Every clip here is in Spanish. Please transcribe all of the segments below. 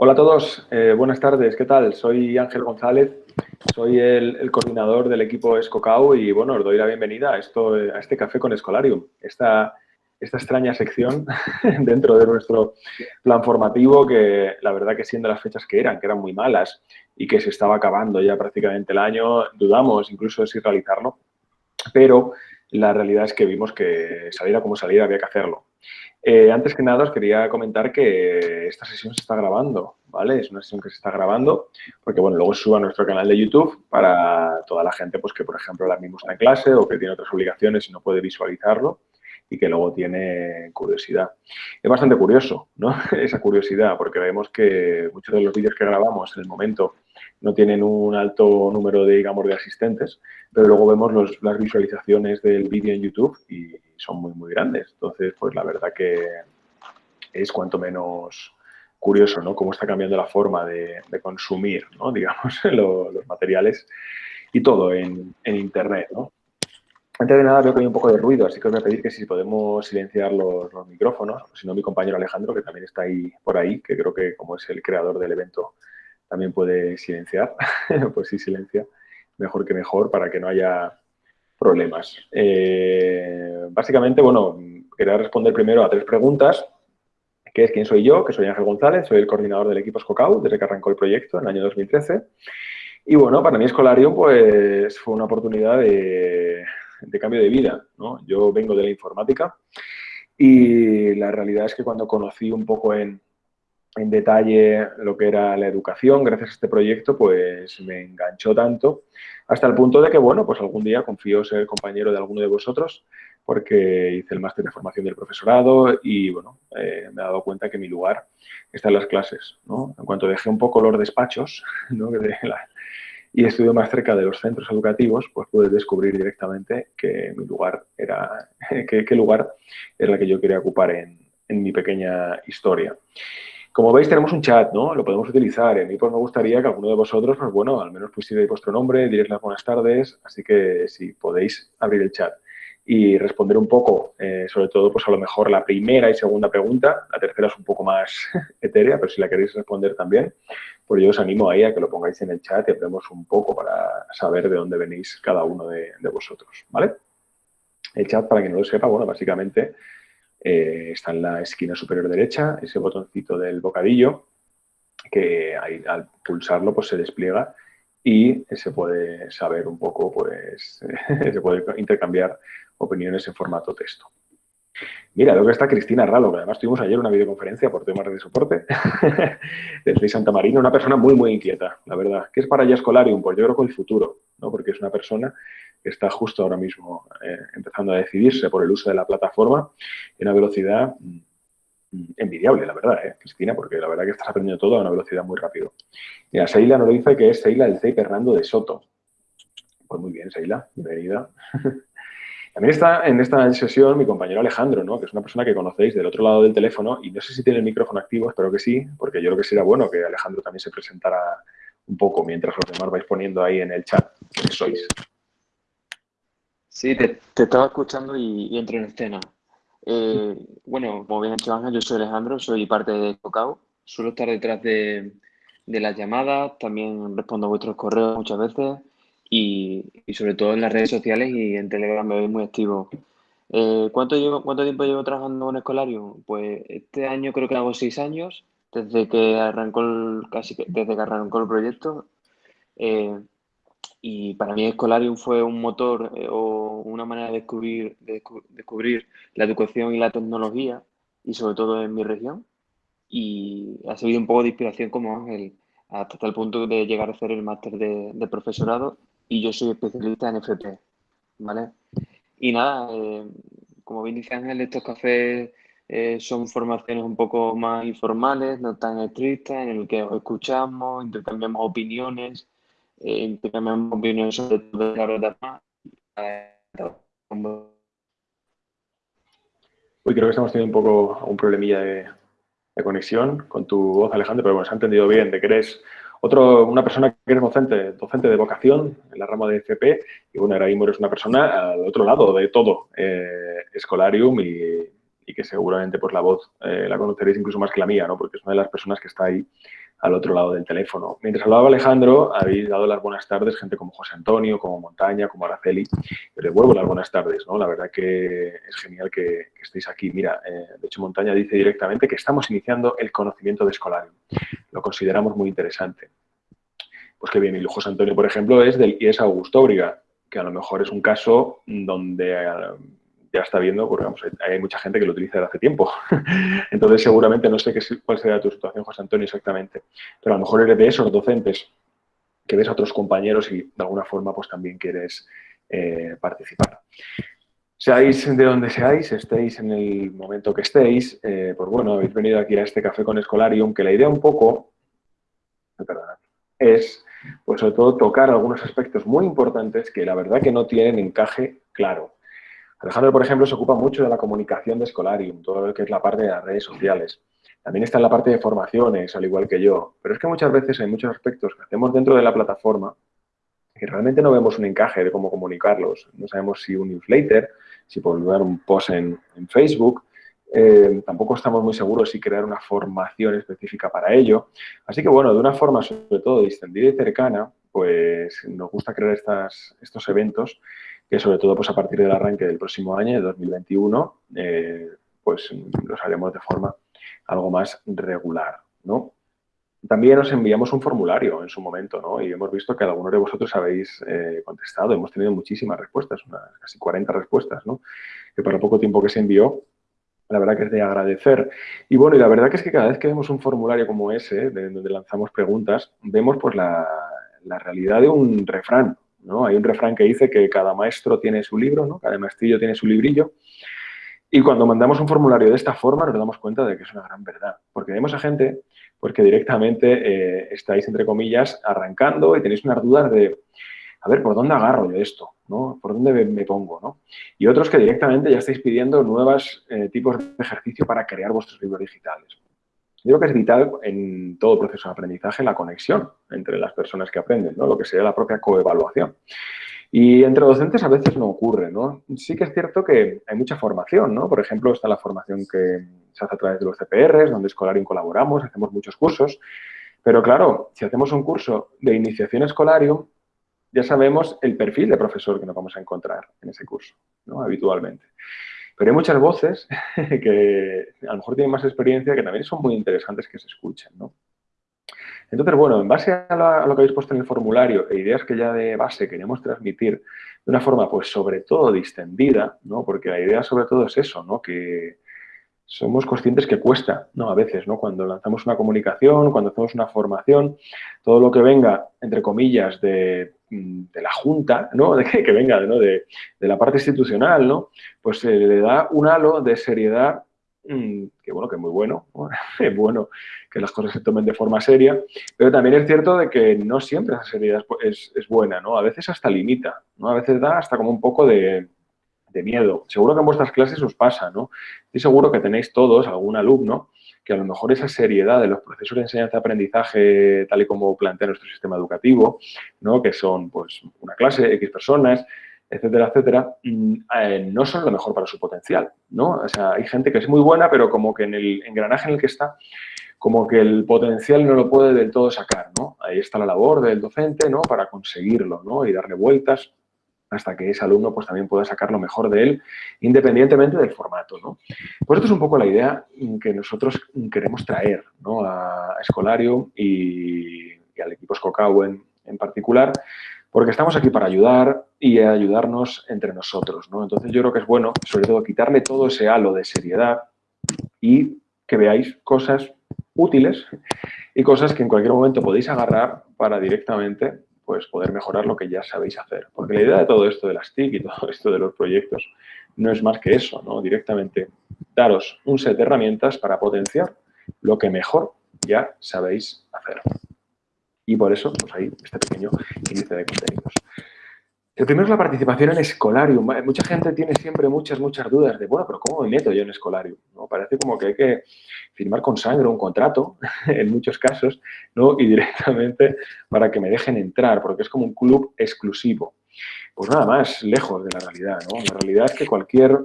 Hola a todos, eh, buenas tardes, ¿qué tal? Soy Ángel González, soy el, coordinador del equipo Escocau y bueno, os doy la bienvenida a, esto, a este café con Escolarium, esta, esta extraña sección dentro de nuestro plan formativo que la verdad que siendo las fechas que eran, que eran muy malas y que se estaba acabando ya prácticamente el año, dudamos incluso de si realizarlo, pero la realidad es que vimos que saliera como saliera había que hacerlo. Eh, antes que nada os quería comentar que esta sesión se está grabando, ¿vale? Es una sesión que se está grabando porque, bueno, luego se sube a nuestro canal de YouTube para toda la gente, pues que, por ejemplo, la misma está en clase o que tiene otras obligaciones y no puede visualizarlo y que luego tiene curiosidad. Es bastante curioso, ¿no? Esa curiosidad, porque vemos que muchos de los vídeos que grabamos en el momento no tienen un alto número de, digamos, de asistentes, pero luego vemos las visualizaciones del vídeo en YouTube y son muy, muy grandes. Entonces, pues la verdad que es cuanto menos curioso, ¿no? Cómo está cambiando la forma de, consumir, ¿no? Digamos, los materiales y todo en, en Internet, ¿no? Antes de nada veo que hay un poco de ruido, así que os voy a pedir que si podemos silenciar los, micrófonos, si no mi compañero Alejandro, que también está ahí por ahí, que creo que como es el creador del evento, también puede silenciar, pues sí silencia, mejor que mejor para que no haya problemas. Eh, básicamente, bueno, quería responder primero a tres preguntas, que es quién soy yo, que soy Ángel González, soy el coordinador del equipo Scocau desde que arrancó el proyecto en el año 2013. Y bueno, para mí Escolarium pues fue una oportunidad de de cambio de vida. ¿no? Yo vengo de la informática y la realidad es que cuando conocí un poco en, en detalle lo que era la educación, gracias a este proyecto, pues me enganchó tanto hasta el punto de que, bueno, pues algún día confío ser compañero de alguno de vosotros porque hice el máster de formación del profesorado y, bueno, eh, me he dado cuenta que mi lugar está en las clases, ¿no? En cuanto dejé un poco los despachos, ¿no? De la, y estudio más cerca de los centros educativos, pues pude descubrir directamente que mi lugar era, qué lugar era el que yo quería ocupar en, en, mi pequeña historia. Como veis, tenemos un chat, ¿no? Lo podemos utilizar. A mí pues me gustaría que alguno de vosotros, pues bueno, al menos pusierais vuestro nombre, diréis las buenas tardes, así que si podéis abrir el chat y responder un poco, eh, sobre todo, pues a lo mejor la primera y segunda pregunta. La tercera es un poco más etérea, pero si la queréis responder también, pues yo os animo ahí a que lo pongáis en el chat y hablemos un poco para saber de dónde venís cada uno de, vosotros, ¿vale? El chat, para quien no lo sepa, bueno, básicamente eh, está en la esquina superior derecha, ese botoncito del bocadillo, que al pulsarlo pues se despliega y se puede saber un poco, pues, se puede intercambiar opiniones en formato texto. Mira, luego está Cristina Ralo, que además tuvimos ayer una videoconferencia por temas de soporte desde Santa Marina, una persona muy, muy inquieta, la verdad. ¿Qué es para ella Escolarium? Pues yo creo que el futuro, ¿no? porque es una persona está justo ahora mismo eh, empezando a decidirse por el uso de la plataforma en una velocidad mm, envidiable, la verdad, ¿eh, Cristina, porque la verdad que estás aprendiendo todo a una velocidad muy rápido. Mira, Seila nos lo dice que es Seila del CEI Hernando de Soto. Pues muy bien, Seila, bienvenida. También está en esta sesión mi compañero Alejandro, ¿no? que es una persona que conocéis del otro lado del teléfono y no sé si tiene el micrófono activo, espero que sí, porque yo creo que sería bueno que Alejandro también se presentara un poco mientras los demás vais poniendo ahí en el chat quiénes sois. Sí, te, estaba escuchando y, entro en escena. Eh, bueno, como bien ha dicho Ángel, yo soy Alejandro, soy parte de Cocao. Suelo estar detrás de, las llamadas, también respondo a vuestros correos muchas veces y, sobre todo en las redes sociales y en Telegram me voy muy activo. Eh, ¿cuánto, llevo, ¿Cuánto tiempo llevo trabajando en Escolarium? Pues este año creo que hago seis años, desde que arrancó el, casi desde que arrancó el proyecto. Eh, y para mí Escolarium fue un motor eh, o una manera de descubrir, de descubrir la educación y la tecnología, y sobre todo en mi región. Y ha servido un poco de inspiración como Ángel, hasta el punto de llegar a hacer el máster de, de profesorado y yo soy especialista en FP, ¿vale? Y nada, eh, como bien dice Ángel, estos cafés eh, son formaciones un poco más informales, no tan estrictas, en el que os escuchamos, intercambiamos opiniones, eh, intercambiamos opiniones sobre todo la verdad Uy, creo que estamos teniendo un poco un problemilla de, de, conexión con tu voz, Alejandro, pero bueno, se ha entendido bien de que eres Otro, una persona que es docente, docente de vocación en la rama de FP, y bueno, ahora mismo eres una persona al otro lado de todo, eh, Escolarium, y, y, que seguramente pues la voz eh, la conoceréis incluso más que la mía, ¿no? Porque es una de las personas que está ahí al otro lado del teléfono. Mientras hablaba Alejandro, habéis dado las buenas tardes, gente como José Antonio, como Montaña, como Araceli. Les devuelvo las buenas tardes, ¿no? La verdad que es genial que, estéis aquí. Mira, eh, de hecho Montaña dice directamente que estamos iniciando el conocimiento de Escolarium. Lo consideramos muy interesante. Pues que bien, y José Antonio, por ejemplo, es del IES Augusto Obriga, que a lo mejor es un caso donde ya está viendo, porque hay mucha gente que lo utiliza desde hace tiempo. Entonces, seguramente, no sé qué, cuál será tu situación, José Antonio, exactamente, pero a lo mejor eres de esos docentes que ves a otros compañeros y de alguna forma pues también quieres eh, participar. Seáis de donde seáis, estéis en el momento que estéis, eh, pues bueno, habéis venido aquí a este café con Escolarium, que la idea un poco, es, pues sobre todo, tocar algunos aspectos muy importantes que la verdad que no tienen encaje claro. Alejandro, por ejemplo, se ocupa mucho de la comunicación de Escolarium, todo lo que es la parte de las redes sociales. También está en la parte de formaciones, al igual que yo. Pero es que muchas veces hay muchos aspectos que hacemos dentro de la plataforma que realmente no vemos un encaje de cómo comunicarlos. No sabemos si un newsletter, si publicar un post en, Facebook, eh, tampoco estamos muy seguros si crear una formación específica para ello. Así que, bueno, de una forma sobre todo distendida y cercana, pues nos gusta crear estas, estos eventos que sobre todo pues a partir del arranque del próximo año, de 2021, eh, pues los haremos de forma algo más regular, ¿no? También os enviamos un formulario en su momento, ¿no? Y hemos visto que algunos de vosotros habéis eh, contestado. Hemos tenido muchísimas respuestas, unas casi 40 respuestas, ¿no? Que para poco tiempo que se envió, la verdad que es de agradecer. Y bueno, y la verdad que es que cada vez que vemos un formulario como ese, de, donde lanzamos preguntas, vemos pues la, la realidad de un refrán, ¿no? Hay un refrán que dice que cada maestro tiene su libro, ¿no? cada maestrillo tiene su librillo. Y cuando mandamos un formulario de esta forma nos damos cuenta de que es una gran verdad. Porque vemos a gente porque directamente eh, estáis, entre comillas, arrancando y tenéis unas dudas de, a ver, ¿por dónde agarro yo esto? ¿no? ¿Por dónde me, pongo? ¿no? Y otros que directamente ya estáis pidiendo nuevos eh, tipos de ejercicio para crear vuestros libros digitales. Yo creo que es vital en todo proceso de aprendizaje la conexión entre las personas que aprenden, ¿no? lo que sería la propia coevaluación. Y entre docentes a veces no ocurre, ¿no? Sí que es cierto que hay mucha formación, ¿no? Por ejemplo, está la formación que se hace a través de los CPRs, donde Escolarium colaboramos, hacemos muchos cursos. Pero claro, si hacemos un curso de iniciación Escolarium, ya sabemos el perfil de profesor que nos vamos a encontrar en ese curso, ¿no? Habitualmente. Pero hay muchas voces que a lo mejor tienen más experiencia que también son muy interesantes que se escuchen, ¿no? Entonces, bueno, en base a, lo que habéis puesto en el formulario e ideas que ya de base queremos transmitir de una forma, pues, sobre todo distendida, ¿no? Porque la idea sobre todo es eso, ¿no? Que somos conscientes que cuesta, ¿no? A veces, ¿no? Cuando lanzamos una comunicación, cuando hacemos una formación, todo lo que venga, entre comillas, de de la Junta, ¿no? De que, venga ¿no? de, la parte institucional, ¿no? Pues se le da un halo de seriedad mm, que bueno, que es muy bueno, es bueno que las cosas se tomen de forma seria, pero también es cierto de que no siempre esa seriedad es, buena, ¿no? A veces hasta limita, ¿no? A veces da hasta como un poco de, de miedo. Seguro que en vuestras clases os pasa, ¿no? Estoy seguro que tenéis todos algún alumno que a lo mejor esa seriedad de los procesos de enseñanza-aprendizaje, tal y como plantea nuestro sistema educativo, ¿no? que son pues, una clase, X personas, etcétera, etcétera, mm, eh, no son lo mejor para su potencial. ¿no? O sea, hay gente que es muy buena, pero como que en el engranaje en el que está, como que el potencial no lo puede del todo sacar. ¿no? Ahí está la labor del docente ¿no? para conseguirlo ¿no? y darle vueltas hasta que ese alumno pues, también pueda sacar lo mejor de él, independientemente del formato. ¿no? Pues esto es un poco la idea que nosotros queremos traer ¿no? a Escolarium y, al equipo Scocau en, particular, porque estamos aquí para ayudar y ayudarnos entre nosotros. ¿no? Entonces yo creo que es bueno, sobre todo, quitarle todo ese halo de seriedad y que veáis cosas útiles y cosas que en cualquier momento podéis agarrar para directamente pues poder mejorar lo que ya sabéis hacer. Porque la idea de todo esto de las TIC y todo esto de los proyectos no es más que eso, ¿no? Directamente daros un set de herramientas para potenciar lo que mejor ya sabéis hacer. Y por eso, pues ahí, este pequeño índice de contenidos. El primero es la participación en Escolarium. Mucha gente tiene siempre muchas, muchas dudas de, bueno, pero ¿cómo me meto yo en Escolarium? ¿No? Parece como que hay que firmar con sangre un contrato, en muchos casos, ¿no? y directamente para que me dejen entrar, porque es como un club exclusivo. Pues nada más, lejos de la realidad. ¿no? La realidad es que cualquier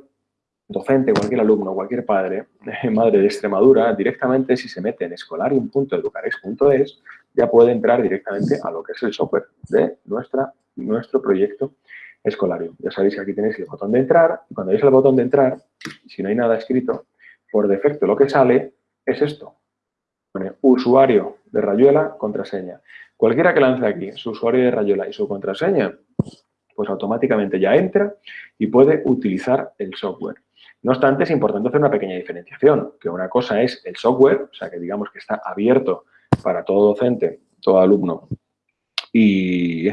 docente, cualquier alumno, cualquier padre, madre de Extremadura, directamente si se mete en escolarium.educarex.es, ya puede entrar directamente a lo que es el software de nuestra nuestro proyecto escolario. Ya sabéis que aquí tenéis el botón de entrar. Y cuando veis el botón de entrar, si no hay nada escrito, por defecto lo que sale es esto. Pone usuario de Rayuela, contraseña. Cualquiera que lance aquí su usuario de Rayuela y su contraseña, pues automáticamente ya entra y puede utilizar el software. No obstante, es importante hacer una pequeña diferenciación, que una cosa es el software, o sea, que digamos que está abierto para todo docente, todo alumno, y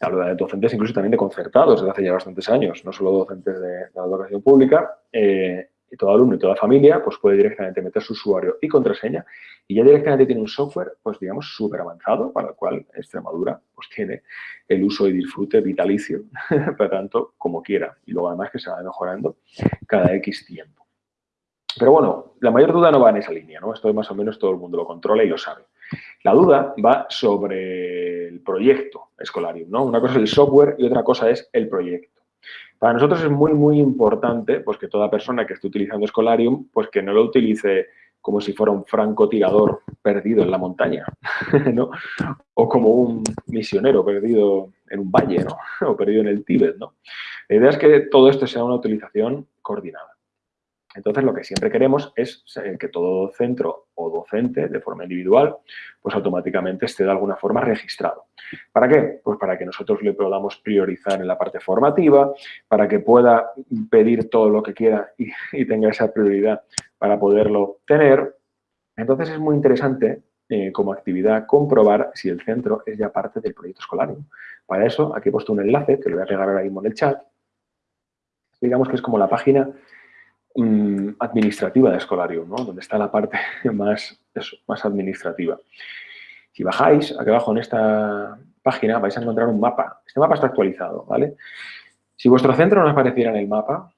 Hablo de docentes incluso también de concertados desde hace ya bastantes años, no solo docentes de, la educación pública. Eh, y todo alumno y toda familia pues puede directamente meter su usuario y contraseña y ya directamente tiene un software, pues digamos, súper avanzado para el cual Extremadura pues tiene el uso y disfrute vitalicio, para tanto como quiera. Y luego además que se va mejorando cada X tiempo. Pero bueno, la mayor duda no va en esa línea, ¿no? Esto más o menos todo el mundo lo controla y lo sabe. La duda va sobre el proyecto Escolarium, ¿no? Una cosa es el software y otra cosa es el proyecto. Para nosotros es muy, muy importante pues, que toda persona que esté utilizando Escolarium, pues que no lo utilice como si fuera un francotirador perdido en la montaña, ¿no? O como un misionero perdido en un valle, ¿no? O perdido en el Tíbet, ¿no? La idea es que todo esto sea una utilización coordinada. Entonces, lo que siempre queremos es que todo centro o docente, de forma individual, pues automáticamente esté de alguna forma registrado. ¿Para qué? Pues para que nosotros le podamos priorizar en la parte formativa, para que pueda pedir todo lo que quiera y, tenga esa prioridad para poderlo tener. Entonces, es muy interesante eh, como actividad comprobar si el centro es ya parte del proyecto escolar. Para eso, aquí he puesto un enlace que lo voy a pegar ahora mismo en el chat. Digamos que es como la página Mm, administrativa de Escolarium, ¿no? donde está la parte más, más administrativa. Si bajáis, aquí abajo en esta página vais a encontrar un mapa. Este mapa está actualizado, ¿vale? Si vuestro centro no apareciera en el mapa,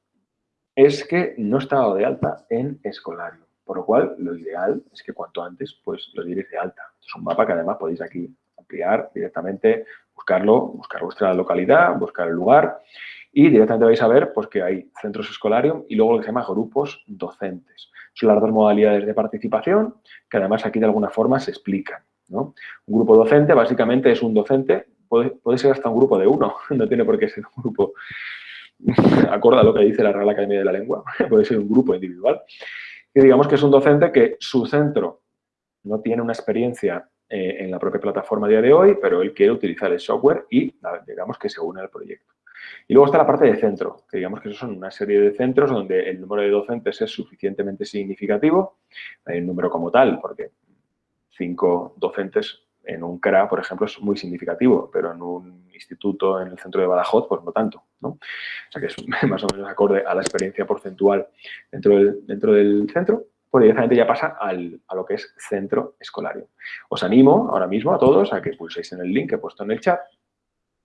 es que no está dado de alta en Escolarium. Por lo cual, lo ideal es que cuanto antes pues, lo diréis de alta. Es un mapa que además podéis aquí ampliar directamente, buscarlo, buscar vuestra localidad, buscar el lugar y directamente vais a ver pues, que hay centros escolarium y luego lo que se llama grupos docentes. Son las dos modalidades de participación que además aquí de alguna forma se explican. Un grupo docente básicamente es un docente, puede, puede ser hasta un grupo de uno, no tiene por qué ser un grupo acorde a lo que dice la Real Academia de la Lengua, puede ser un grupo individual. Y digamos que es un docente que su centro no tiene una experiencia eh, en la propia plataforma a día de hoy, pero él quiere utilizar el software y digamos que se une al proyecto. Y luego está la parte de centro, que digamos que esos son una serie de centros donde el número de docentes es suficientemente significativo, el número como tal, porque cinco docentes en un CRA, por ejemplo, es muy significativo, pero en un instituto en el centro de Badajoz, pues no tanto. ¿no? O sea que es más o menos acorde a la experiencia porcentual dentro del, dentro del centro, pues directamente ya pasa al, a lo que es centro escolario. Os animo ahora mismo a todos a que pulséis en el link que he puesto en el chat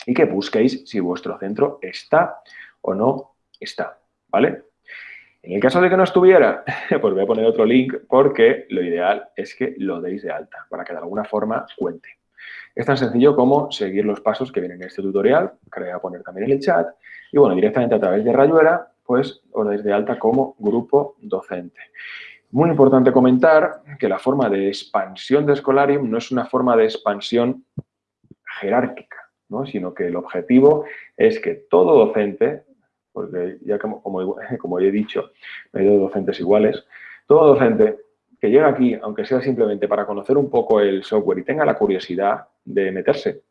y que busquéis si vuestro centro está o no está, ¿vale? En el caso de que no estuviera, pues voy a poner otro link porque lo ideal es que lo deis de alta para que de alguna forma cuente. Es tan sencillo como seguir los pasos que vienen en este tutorial, que voy a poner también en el chat, y bueno, directamente a través de Rayuela, pues os dais de alta como grupo docente. Muy importante comentar que la forma de expansión de Escolarium no es una forma de expansión jerárquica sino que el objetivo es que todo docente, porque ya como, como, he dicho, no hay dos docentes iguales, todo docente que llega aquí, aunque sea simplemente para conocer un poco el software y tenga la curiosidad de meterse,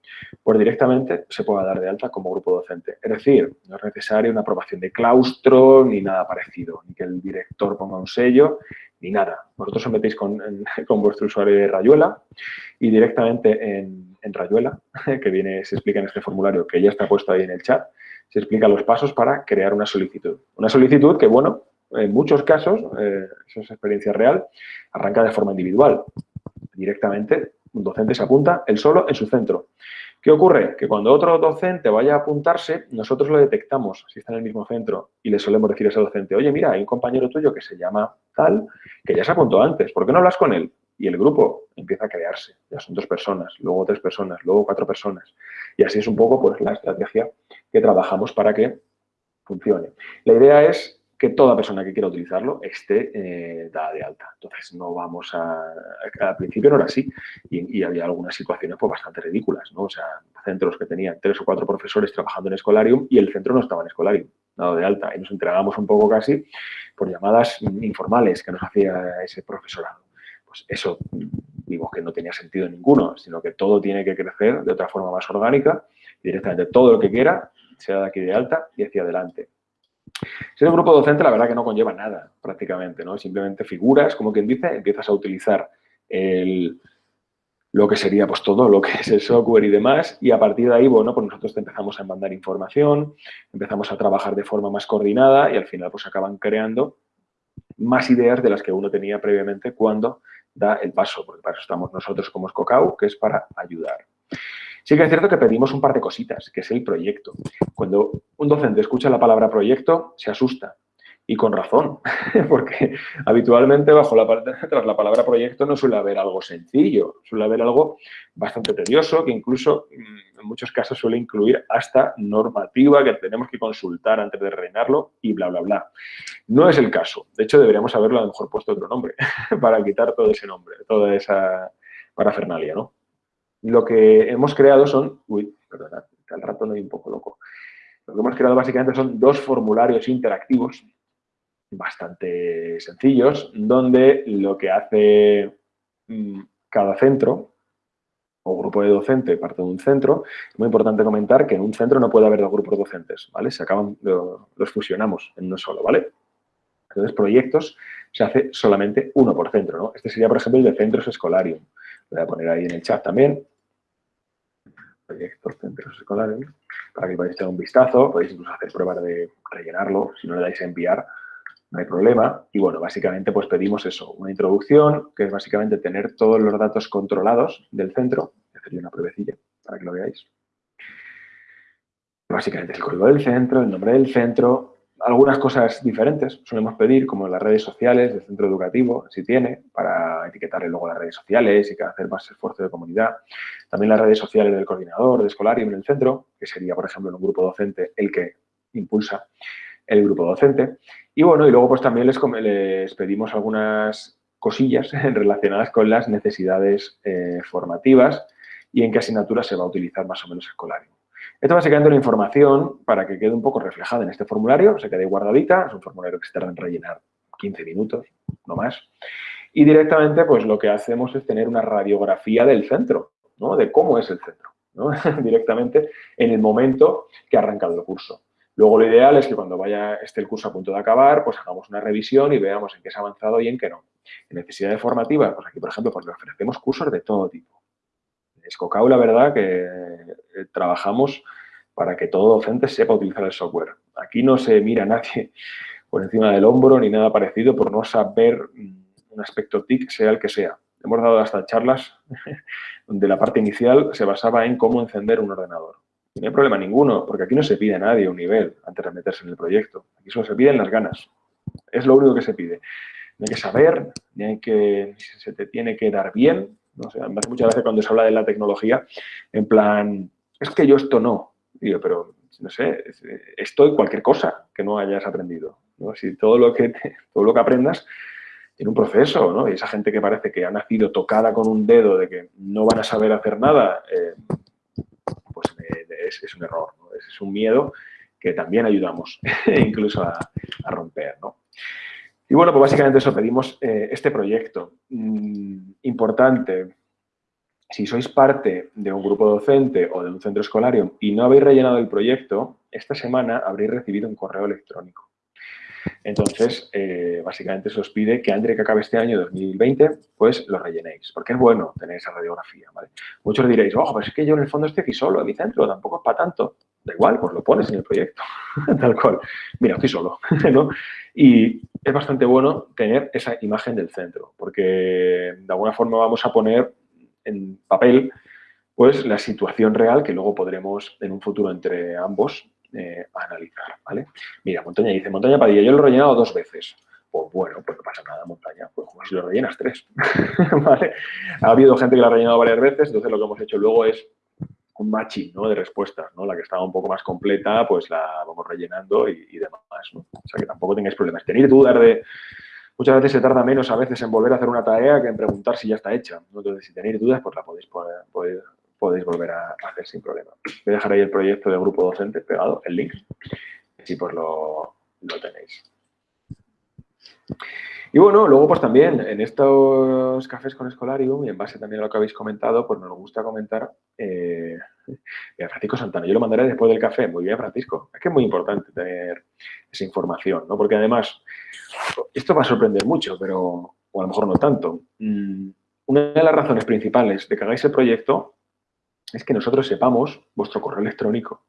pues directamente se pueda dar de alta como grupo docente. Es decir, no es necesaria una aprobación de claustro ni nada parecido, ni que el director ponga un sello, ni nada. Vosotros os metéis con, con vuestro usuario de Rayuela y directamente en, en Rayuela, que viene, se explica en este formulario que ya está puesto ahí en el chat, se explica los pasos para crear una solicitud. Una solicitud que, bueno, en muchos casos, eh, eso es experiencia real, arranca de forma individual. Directamente, un docente se apunta él solo en su centro. ¿Qué ocurre? Que cuando otro docente vaya a apuntarse, nosotros lo detectamos, si está en el mismo centro, y le solemos decir a ese docente, oye, mira, hay un compañero tuyo que se llama tal, que ya se apuntó antes, ¿por qué no hablas con él? Y el grupo empieza a crearse, ya son dos personas, luego tres personas, luego cuatro personas. Y así es un poco pues, la estrategia que trabajamos para que funcione. La idea es que toda persona que quiera utilizarlo esté eh, dada de alta. Entonces, no vamos a... Al principio no era así y, había algunas situaciones pues, bastante ridículas, ¿no? O sea, centros que tenían tres o cuatro profesores trabajando en Escolarium y el centro no estaba en Escolarium, dado de alta. Y nos entregábamos un poco casi por llamadas informales que nos hacía ese profesorado. Pues eso, que no tenía sentido ninguno, sino que todo tiene que crecer de otra forma más orgánica directamente todo lo que quiera sea de aquí de alta y hacia adelante. Si es un grupo docente, la verdad que no conlleva nada prácticamente, ¿no? Simplemente figuras, como quien dice, empiezas a utilizar lo que sería pues todo lo que es el software y demás y a partir de ahí, bueno, pues nosotros te empezamos a mandar información, empezamos a trabajar de forma más coordinada y al final pues acaban creando más ideas de las que uno tenía previamente cuando da el paso, porque para eso estamos nosotros como Scocau, que es para ayudar. Sí que es cierto que pedimos un par de cositas, que es el proyecto. Cuando un docente escucha la palabra proyecto, se asusta. Y con razón, porque habitualmente bajo la, tras la palabra proyecto no suele haber algo sencillo, suele haber algo bastante tedioso que incluso mm, en muchos casos suele incluir hasta normativa que tenemos que consultar antes de rellenarlo y bla, bla, bla. No es el caso. De hecho, deberíamos haberlo a lo mejor puesto otro nombre para quitar todo ese nombre, toda esa parafernalia, ¿no? Lo que hemos creado son... Uy, perdona, al rato no hay un poco loco. Lo que hemos creado básicamente son dos formularios interactivos bastante sencillos, donde lo que hace mm, cada centro o grupo de docente parte de un centro, es muy importante comentar que en un centro no puede haber dos grupos docentes, ¿vale? Se acaban, los fusionamos en uno solo, ¿vale? Entonces, proyectos se hace solamente uno por centro, ¿no? Este sería, por ejemplo, el de centros escolarium. Voy a poner ahí en el chat también proyectos centros escolares, para que podáis echar un vistazo, podéis incluso hacer pruebas de rellenarlo, si no le dais a enviar, no hay problema. Y bueno, básicamente pues pedimos eso, una introducción, que es básicamente tener todos los datos controlados del centro, hacer una pruebecilla para que lo veáis. Básicamente el código del centro, el nombre del centro, algunas cosas diferentes solemos pedir, como las redes sociales del centro educativo, si tiene, para etiquetarle luego las redes sociales y hacer más esfuerzo de comunidad. También las redes sociales del coordinador de escolar y en el centro, que sería, por ejemplo, en un grupo docente el que impulsa el grupo docente. Y bueno, y luego pues también les, pedimos algunas cosillas relacionadas con las necesidades eh, formativas y en qué asignatura se va a utilizar más o menos escolario. Esto básicamente es la información para que quede un poco reflejada en este formulario, se quede guardadita, es un formulario que se tarda en rellenar 15 minutos, no más. Y directamente, pues lo que hacemos es tener una radiografía del centro, ¿no? De cómo es el centro, ¿no? directamente en el momento que ha arrancado el curso. Luego lo ideal es que cuando vaya esté el curso a punto de acabar, pues hagamos una revisión y veamos en qué se ha avanzado y en qué no. En necesidades formativas, pues aquí, por ejemplo, pues le ofrecemos cursos de todo tipo. Escocau, la verdad, que eh, trabajamos para que todo docente sepa utilizar el software. Aquí no se mira a nadie por encima del hombro ni nada parecido por no saber mm, un aspecto TIC, sea el que sea. Hemos dado hasta charlas donde la parte inicial se basaba en cómo encender un ordenador. No hay problema ninguno, porque aquí no se pide a nadie un nivel antes de meterse en el proyecto. Aquí solo se piden las ganas. Es lo único que se pide. No hay que saber, ni hay que, se te tiene que dar bien, no sé, me hace mucha gracia cuando se habla de la tecnología, en plan, es que yo esto no. Digo, pero, no sé, esto cualquier cosa que no hayas aprendido. Si todo lo, que todo lo que aprendas tiene un proceso, ¿no? Y esa gente que parece que ha nacido tocada con un dedo de que no van a saber hacer nada, eh, pues es, un error, es, un miedo que también ayudamos incluso a, romper, ¿no? Y bueno, pues básicamente eso, pedimos eh, este proyecto. Mm, importante, si sois parte de un grupo docente o de un centro escolario y no habéis rellenado el proyecto, esta semana habréis recibido un correo electrónico. Entonces, eh, básicamente se os pide que antes que acabe este año 2020, pues lo rellenéis, porque es bueno tener esa radiografía, Muchos diréis, ojo, pero es que yo en el fondo estoy aquí solo, en mi centro, tampoco es para tanto. Da igual, pues lo pones en el proyecto, tal cual. Mira, estoy solo, ¿no? Y es bastante bueno tener esa imagen del centro, porque de alguna forma vamos a poner en papel pues la situación real que luego podremos en un futuro entre ambos eh, analizar, ¿vale? Mira, Montaña dice, Montaña Padilla, yo lo he rellenado dos veces. Pues bueno, pues no pasa nada, Montaña, pues como si lo rellenas tres, ¿vale? Ha habido gente que lo ha rellenado varias veces, entonces lo que hemos hecho luego es un matching ¿no? de respuestas, ¿no? La que estaba un poco más completa, pues la vamos rellenando y, demás, ¿no? O sea, que tampoco tengáis problemas. Tenéis dudas de... Muchas veces se tarda menos a veces en volver a hacer una tarea que en preguntar si ya está hecha. Entonces, si tenéis dudas, pues la podéis, poder, podéis volver a hacer sin problema. Voy a dejar ahí el proyecto de grupo docente pegado, el link, si pues lo, lo tenéis. Y bueno, luego pues también en estos cafés con Escolarium y en base también a lo que habéis comentado, pues nos gusta comentar eh, Francisco Santana. Yo lo mandaré después del café. Muy bien, Francisco. Es que es muy importante tener esa información, ¿no? Porque además, esto va a sorprender mucho, pero o a lo mejor no tanto. Mm, una de las razones principales de que hagáis el proyecto es que nosotros sepamos vuestro correo electrónico.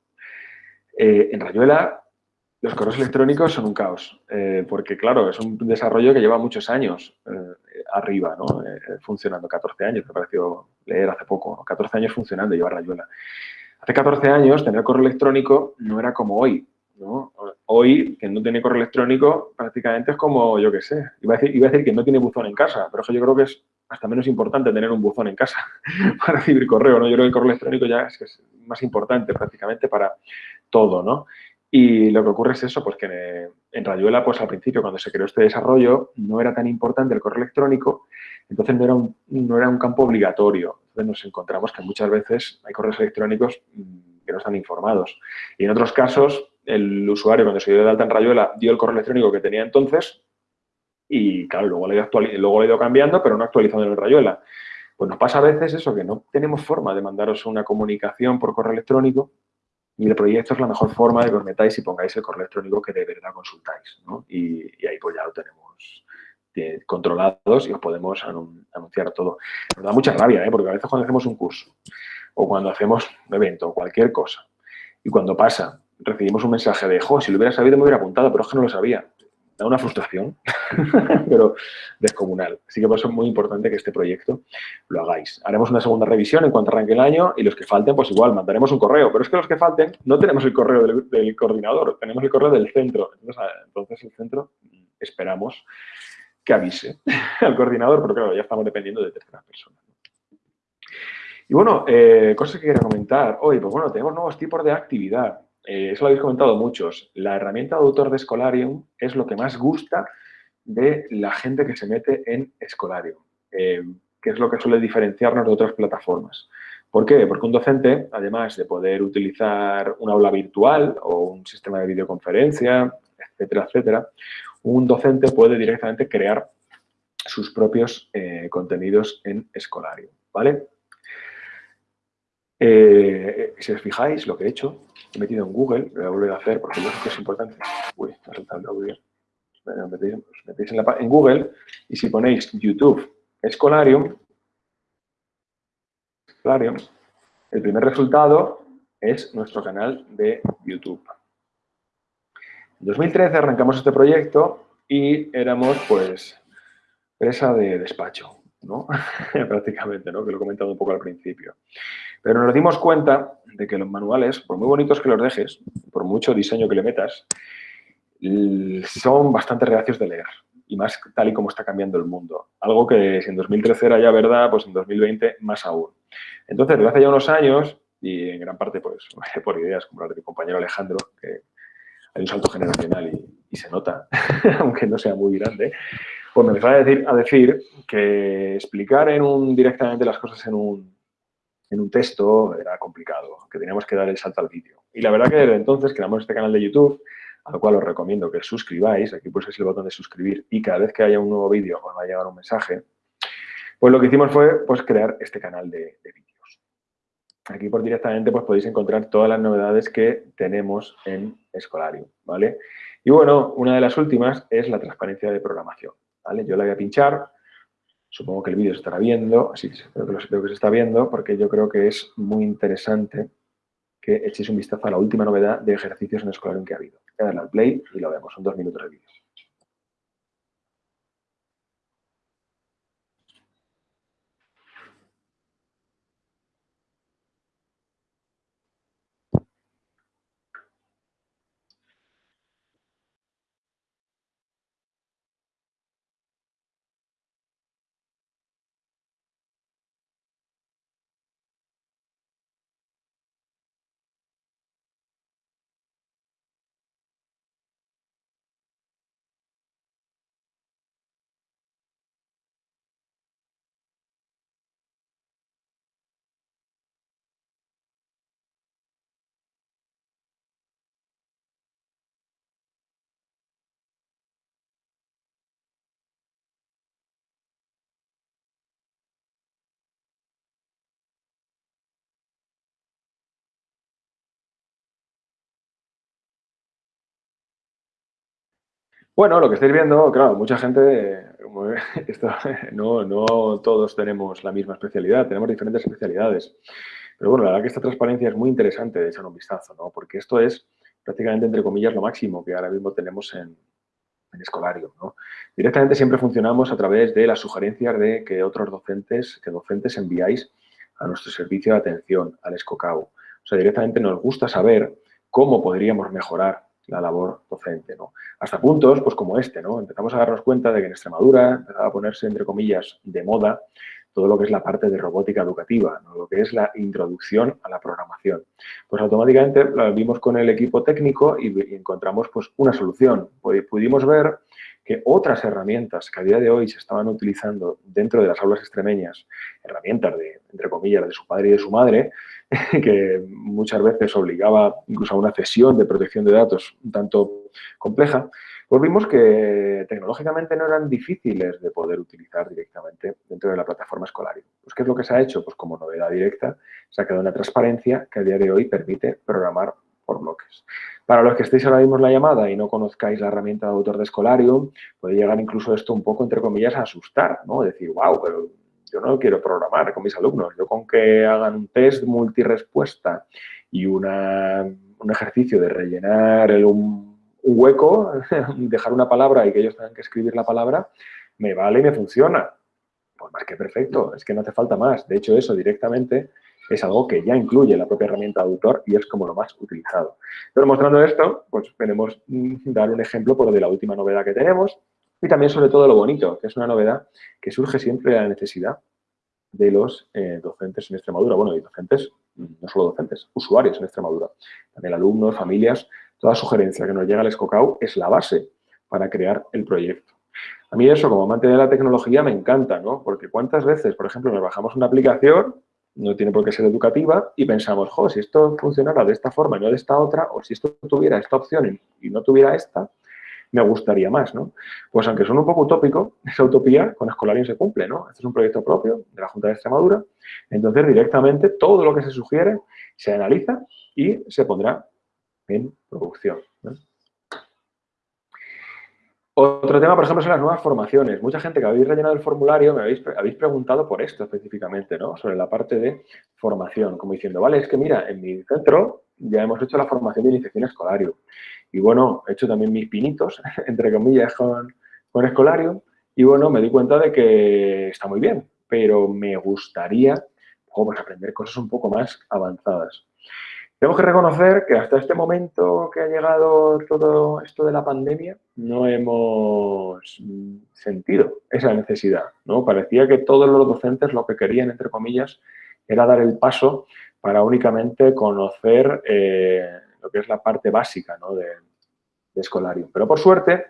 Eh, en Rayuela los correos electrónicos son un caos, eh, porque claro, es un desarrollo que lleva muchos años eh, arriba, ¿no? Funcionando, 14 años, me pareció leer hace poco, 14 años funcionando, lleva Rayuela. Hace 14 años tener correo electrónico no era como hoy, ¿no? Hoy, que no tiene correo electrónico, prácticamente es como, yo qué sé, iba a, decir, iba a decir que no tiene buzón en casa, pero eso yo creo que es hasta menos importante tener un buzón en casa para recibir correo, ¿no? Yo creo que el correo electrónico ya es, es más importante prácticamente para todo, ¿no? Y lo que ocurre es eso, pues que en Rayuela, pues al principio, cuando se creó este desarrollo, no era tan importante el correo electrónico, entonces no era un, no era un campo obligatorio. Entonces nos encontramos que muchas veces hay correos electrónicos mm, que no están informados. Y en otros casos, el usuario cuando se dio de alta en Rayuela dio el correo electrónico que tenía entonces y, claro, luego lo, ido luego ha ido cambiando, pero no actualizando en el Rayuela. Pues nos pasa a veces eso, que no tenemos forma de mandaros una comunicación por correo electrónico y el proyecto es la mejor forma de que os metáis y pongáis el correo electrónico que de verdad consultáis. ¿no? Y, ahí pues ya lo tenemos eh, controlados y os podemos anunciar todo. Nos da mucha rabia, ¿eh? porque a veces cuando hacemos un curso o cuando hacemos un evento o cualquier cosa y cuando pasa recibimos un mensaje de, jo, si lo hubiera sabido me hubiera apuntado, pero es que no lo sabía da una frustración, pero descomunal. Así que por eso es muy importante que este proyecto lo hagáis. Haremos una segunda revisión en cuanto arranque el año y los que falten, pues igual, mandaremos un correo. Pero es que los que falten no tenemos el correo del, coordinador, tenemos el correo del centro. Entonces, el centro esperamos que avise al coordinador, pero claro, ya estamos dependiendo de terceras personas. Y bueno, eh, cosas que quería comentar hoy, pues bueno, tenemos nuevos tipos de actividad. Eh, eso lo habéis comentado muchos, la herramienta de autor de Scholarium es lo que más gusta de la gente que se mete en Scholarium, eh, que es lo que suele diferenciarnos de otras plataformas. ¿Por qué? Porque un docente, además de poder utilizar un aula virtual o un sistema de videoconferencia, etcétera, etcétera, un docente puede directamente crear sus propios eh, contenidos en Scholarium, ¿vale? si os fijáis, lo que he hecho metido en Google, lo voy a volver a hacer porque yo creo que es importante. Uy, está saltando audio. Metéis, metéis en, en, Google y si ponéis YouTube Escolarium, Escolarium, el primer resultado es nuestro canal de YouTube. En 2013 arrancamos este proyecto y éramos, pues, presa de despacho. ¿no? prácticamente, ¿no? que lo he comentado un poco al principio. Pero nos dimos cuenta de que los manuales, por muy bonitos que los dejes, por mucho diseño que le metas, son bastante reacios de leer, y más tal y como está cambiando el mundo. Algo que si en 2013 era ya verdad, pues en 2020 más aún. Entonces, desde hace ya unos años, y en gran parte pues, por ideas como las de mi compañero Alejandro, que hay un salto generacional y, y se nota, aunque no sea muy grande, pues me empezó a decir, a decir que explicar en un, directamente las cosas en un, en un texto era complicado, que teníamos que dar el salto al vídeo. Y la verdad que desde entonces creamos este canal de YouTube, al cual os recomiendo que suscribáis, aquí pulsáis el botón de suscribir y cada vez que haya un nuevo vídeo os va a llegar un mensaje, pues lo que hicimos fue pues, crear este canal de, de vídeos. Aquí por directamente pues, podéis encontrar todas las novedades que tenemos en Escolario, ¿vale? Y bueno, una de las últimas es la transparencia de programación. Yo la voy a pinchar, supongo que el vídeo se estará viendo, así que espero que, se está viendo, porque yo creo que es muy interesante que echéis un vistazo a la última novedad de ejercicios en Escolarium que ha habido. Voy a darle al play y lo vemos, son dos minutos de vídeo. Bueno, lo que estáis viendo, claro, mucha gente, no, no todos tenemos la misma especialidad, tenemos diferentes especialidades. Pero bueno, la verdad que esta transparencia es muy interesante de echar un vistazo, ¿no? Porque esto es prácticamente, entre comillas, lo máximo que ahora mismo tenemos en, en ¿no? Directamente siempre funcionamos a través de las sugerencias de que otros docentes, que docentes enviáis a nuestro servicio de atención, al ESCOCAU. O sea, directamente nos gusta saber cómo podríamos mejorar la labor docente, ¿no? Hasta puntos, pues como este, ¿no? Empezamos a darnos cuenta de que en Extremadura empezaba a ponerse, entre comillas, de moda todo lo que es la parte de robótica educativa, lo que es la introducción a la programación. Pues automáticamente lo vimos con el equipo técnico y, encontramos pues, una solución. Pudimos ver que otras herramientas que a día de hoy se estaban utilizando dentro de las aulas extremeñas, herramientas de, entre comillas, de su padre y de su madre, que muchas veces obligaba incluso a una cesión de protección de datos un tanto compleja, pues vimos que tecnológicamente no eran difíciles de poder utilizar directamente dentro de la plataforma escolar. Pues, ¿Qué es lo que se ha hecho? Pues como novedad directa, se ha quedado una transparencia que a día de hoy permite programar por bloques. Para los que estéis ahora mismo en la llamada y no conozcáis la herramienta de autor de Escolarium, puede llegar incluso esto un poco, entre comillas, a asustar, ¿no? Decir, wow, pero yo no quiero programar con mis alumnos. Yo con que hagan un test multirespuesta y una, un ejercicio de rellenar el, un un hueco, dejar una palabra y que ellos tengan que escribir la palabra, me vale y me funciona. Pues más que perfecto, es que no hace falta más. De hecho, eso directamente es algo que ya incluye la propia herramienta de autor y es como lo más utilizado. Pero mostrando esto, pues queremos dar un ejemplo por de la última novedad que tenemos y también sobre todo lo bonito, que es una novedad que surge siempre de la necesidad de los eh, docentes en Extremadura. Bueno, y docentes, no solo docentes, usuarios en Extremadura. También alumnos, familias, toda sugerencia que nos llega al Escocau es la base para crear el proyecto. A mí eso, como amante de la tecnología, me encanta, ¿no? Porque cuántas veces, por ejemplo, nos bajamos una aplicación, no tiene por qué ser educativa, y pensamos, jo, si esto funcionara de esta forma y no de esta otra, o si esto tuviera esta opción y no tuviera esta, me gustaría más, ¿no? Pues aunque son un poco utópico, esa utopía con Escolarium se cumple, ¿no? Este es un proyecto propio de la Junta de Extremadura, entonces directamente todo lo que se sugiere se analiza y se pondrá en producción. Otro tema, por ejemplo, son las nuevas formaciones. Mucha gente que habéis rellenado el formulario me habéis, habéis preguntado por esto específicamente, ¿no? Sobre la parte de formación, como diciendo, vale, es que mira, en mi centro ya hemos hecho la formación de iniciación escolario. Y bueno, he hecho también mis pinitos, entre comillas, con, con escolario. Y bueno, me di cuenta de que está muy bien, pero me gustaría pues aprender cosas un poco más avanzadas. Tenemos que reconocer que hasta este momento que ha llegado todo esto de la pandemia, no hemos sentido esa necesidad. ¿no? Parecía que todos los docentes lo que querían, entre comillas, era dar el paso para únicamente conocer eh, lo que es la parte básica de, de escolario. Pero por suerte,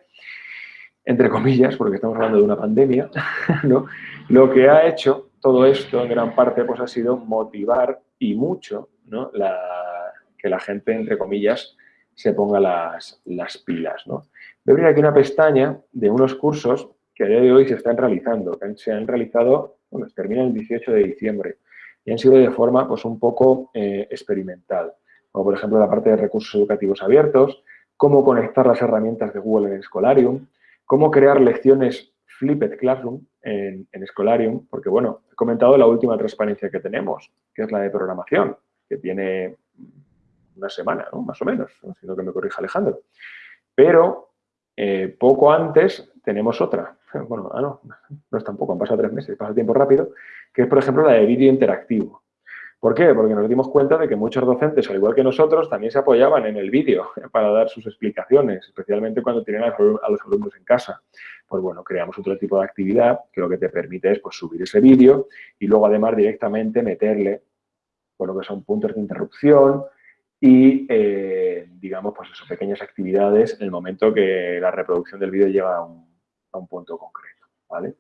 entre comillas, porque estamos hablando de una pandemia, ¿no? lo que ha hecho todo esto en gran parte pues, ha sido motivar y mucho ¿no? la, que la gente, entre comillas, se ponga las, las pilas. ¿no? Voy a abrir aquí una pestaña de unos cursos que a día de hoy se están realizando, que se han realizado, bueno, terminan el 18 de diciembre y han sido de forma pues, un poco eh, experimental, como por ejemplo la parte de recursos educativos abiertos, cómo conectar las herramientas de Google en Escolarium, cómo crear lecciones Flipped Classroom en, en Escolarium, porque bueno, he comentado la última transparencia que tenemos, que es la de programación, que tiene una semana, ¿no? más o menos, no que me corrija Alejandro. Pero eh, poco antes tenemos otra. Bueno, ah, no, no es tampoco, han pasado tres meses, pasa tiempo rápido, que es, por ejemplo, la de vídeo interactivo. ¿Por qué? Porque nos dimos cuenta de que muchos docentes, al igual que nosotros, también se apoyaban en el vídeo para dar sus explicaciones, especialmente cuando tienen a los alumnos en casa. Pues bueno, creamos otro tipo de actividad que lo que te permite es pues, subir ese vídeo y luego además directamente meterle por lo que son puntos de interrupción, y, eh, digamos, pues eso, pequeñas actividades en el momento que la reproducción del vídeo llega a un, punto concreto, ¿vale?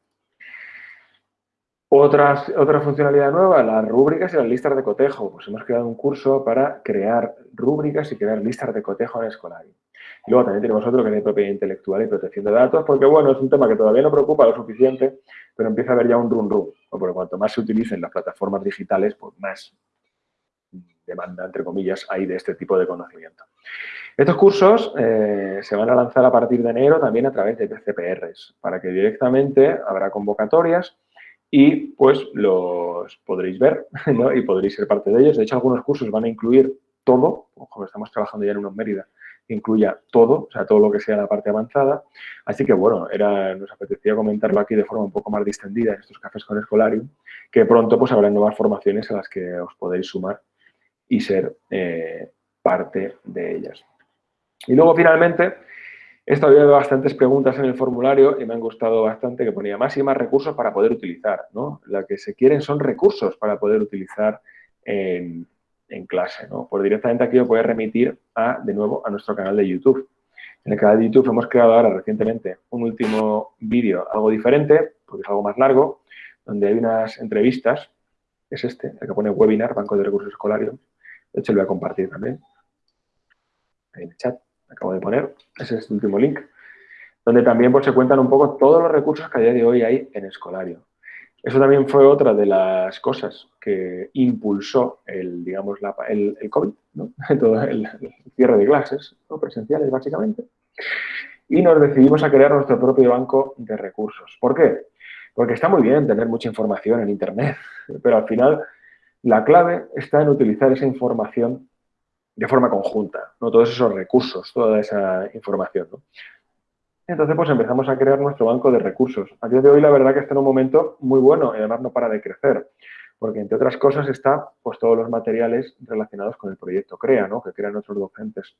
Otras, otra funcionalidad nueva, las rúbricas y las listas de cotejo. Pues hemos creado un curso para crear rúbricas y crear listas de cotejo en escolar. Y luego también tenemos otro que es de propiedad intelectual y protección de datos, porque bueno, es un tema que todavía no preocupa lo suficiente, pero empieza a haber ya un run run. Porque cuanto más se utilicen las plataformas digitales, pues más demanda, entre comillas, hay de este tipo de conocimiento. Estos cursos eh, se van a lanzar a partir de enero también a través de PCPRs, para que directamente habrá convocatorias y pues los podréis ver y podréis ser parte de ellos. De hecho, algunos cursos van a incluir todo, ojo, estamos trabajando ya en unos Mérida, incluya todo, o sea, todo lo que sea la parte avanzada. Así que, bueno, era, nos apetecía comentarlo aquí de forma un poco más distendida en estos cafés con Escolarium, que pronto pues habrá nuevas formaciones a las que os podéis sumar y ser eh, parte de ellas. Y luego, finalmente, he estado viendo bastantes preguntas en el formulario y me han gustado bastante que ponía más y más recursos para poder utilizar, ¿no? Lo que se quieren son recursos para poder utilizar en, en clase, ¿no? Pues directamente aquí lo puedes remitir a, de nuevo a nuestro canal de YouTube. En el canal de YouTube hemos creado ahora recientemente un último vídeo algo diferente, porque es algo más largo, donde hay unas entrevistas, es este, el que pone webinar, Banco de Recursos Escolarios. De hecho, lo voy a compartir también. Ahí en el chat, acabo de poner, ese es el último link, donde también pues, se cuentan un poco todos los recursos que a día de hoy hay en Escolario. Eso también fue otra de las cosas que impulsó el, digamos, el, COVID, todo el, cierre de clases ¿no? presenciales, básicamente. Y nos decidimos a crear nuestro propio banco de recursos. ¿Por qué? Porque está muy bien tener mucha información en Internet, pero al final la clave está en utilizar esa información de forma conjunta, ¿no? todos esos recursos, toda esa información. Entonces, pues empezamos a crear nuestro banco de recursos. A día de hoy, la verdad que está en un momento muy bueno y además no para de crecer, porque entre otras cosas está pues todos los materiales relacionados con el proyecto CREA, ¿no? que crean nuestros docentes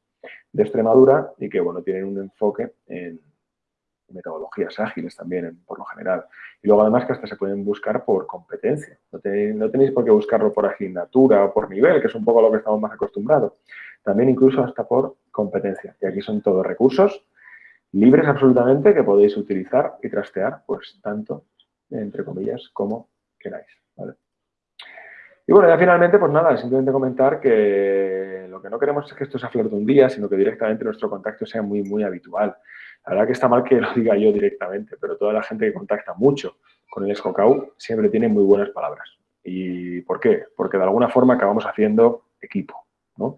de Extremadura y que, bueno, tienen un enfoque en metodologías ágiles también, por lo general. Y luego, además, que hasta se pueden buscar por competencia. No tenéis, no tenéis por qué buscarlo por asignatura o por nivel, que es un poco lo que estamos más acostumbrados. También incluso hasta por competencia. Y aquí son todos recursos libres absolutamente que podéis utilizar y trastear, pues tanto, entre comillas, como queráis. Y bueno, ya finalmente, pues nada, simplemente comentar que lo que no queremos es que esto sea flor de un día, sino que directamente nuestro contacto sea muy, muy habitual. La verdad que está mal que lo diga yo directamente, pero toda la gente que contacta mucho con el Escocau siempre tiene muy buenas palabras. ¿Y por qué? Porque de alguna forma acabamos haciendo equipo. ¿no?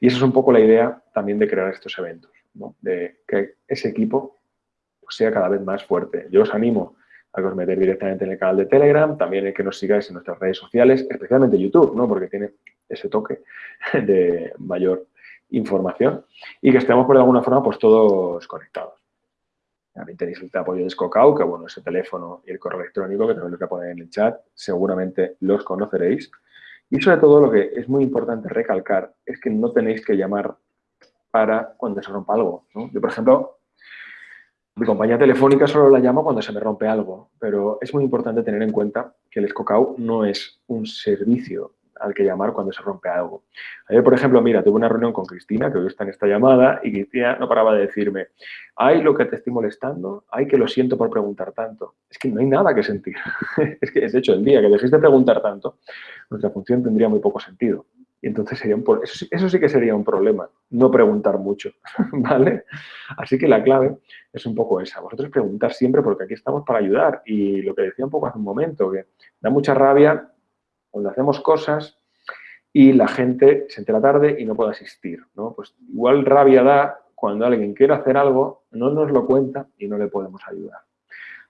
Y esa es un poco la idea también de crear estos eventos de que ese equipo pues, sea cada vez más fuerte. Yo os animo a que os metáis directamente en el canal de Telegram, también en que nos sigáis en nuestras redes sociales, especialmente YouTube, ¿no? porque tiene ese toque de mayor información y que estemos por alguna forma pues todos conectados. También tenéis el apoyo de Scocau, que bueno, ese teléfono y el correo electrónico que también lo voy a poner en el chat, seguramente los conoceréis. Y sobre todo lo que es muy importante recalcar es que no tenéis que llamar para cuando se rompa algo. Yo, por ejemplo, mi compañía telefónica solo la llamo cuando se me rompe algo, pero es muy importante tener en cuenta que el Escocau no es un servicio al que llamar cuando se rompe algo. Ayer, por ejemplo, mira, tuve una reunión con Cristina, que hoy está en esta llamada, y Cristina no paraba de decirme, hay lo que te estoy molestando, hay que lo siento por preguntar tanto. Es que no hay nada que sentir. es que, de hecho, el día que dejéis de preguntar tanto, nuestra función tendría muy poco sentido. Y entonces sería un, eso, eso sí que sería un problema, no preguntar mucho, ¿vale? Así que la clave es un poco esa. Vosotros preguntar siempre porque aquí estamos para ayudar. Y lo que decía un poco hace un momento, que da mucha rabia cuando hacemos cosas y la gente se entera tarde y no puede asistir, ¿no? Pues igual rabia da cuando alguien quiere hacer algo, no nos lo cuenta y no le podemos ayudar.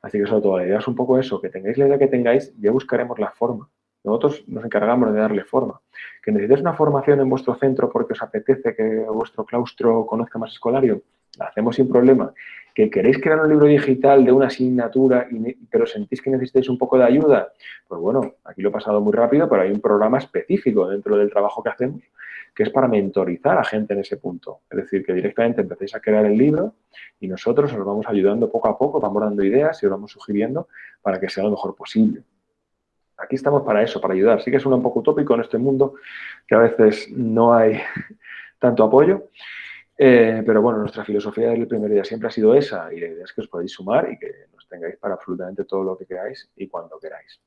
Así que sobre todo la idea es un poco eso, que tengáis la idea que tengáis, ya buscaremos la forma nosotros nos encargamos de darle forma. Que necesitéis una formación en vuestro centro porque os apetece que vuestro claustro conozca más escolario, la hacemos sin problema. Que queréis crear un libro digital de una asignatura, pero sentís que necesitáis un poco de ayuda, pues bueno, aquí lo he pasado muy rápido, pero hay un programa específico dentro del trabajo que hacemos que es para mentorizar a gente en ese punto. Es decir, que directamente empecéis a crear el libro y nosotros os vamos ayudando poco a poco, vamos dando ideas y os vamos sugiriendo para que sea lo mejor posible. Aquí estamos para eso, para ayudar. Sí que suena un poco utópico en este mundo, que a veces no hay tanto apoyo, eh, pero bueno, nuestra filosofía desde el primer día siempre ha sido esa y la idea es que os podéis sumar y que nos tengáis para absolutamente todo lo que queráis y cuando queráis.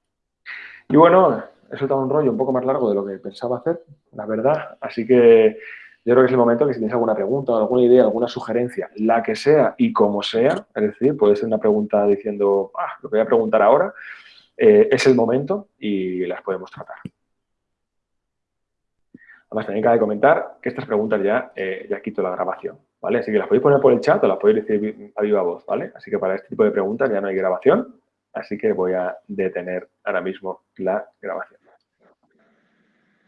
Y bueno, he soltado un rollo un poco más largo de lo que pensaba hacer, la verdad, así que yo creo que es el momento que si tenéis alguna pregunta, alguna idea, alguna sugerencia, la que sea y como sea, es decir, puede ser una pregunta diciendo, ah, lo voy a preguntar ahora, eh, es el momento y las podemos tratar. Además, también cabe comentar que estas preguntas ya, eh, ya quito la grabación, ¿vale? Así que las podéis poner por el chat o las podéis decir a viva voz, ¿vale? Así que para este tipo de preguntas ya no hay grabación, así que voy a detener ahora mismo la grabación.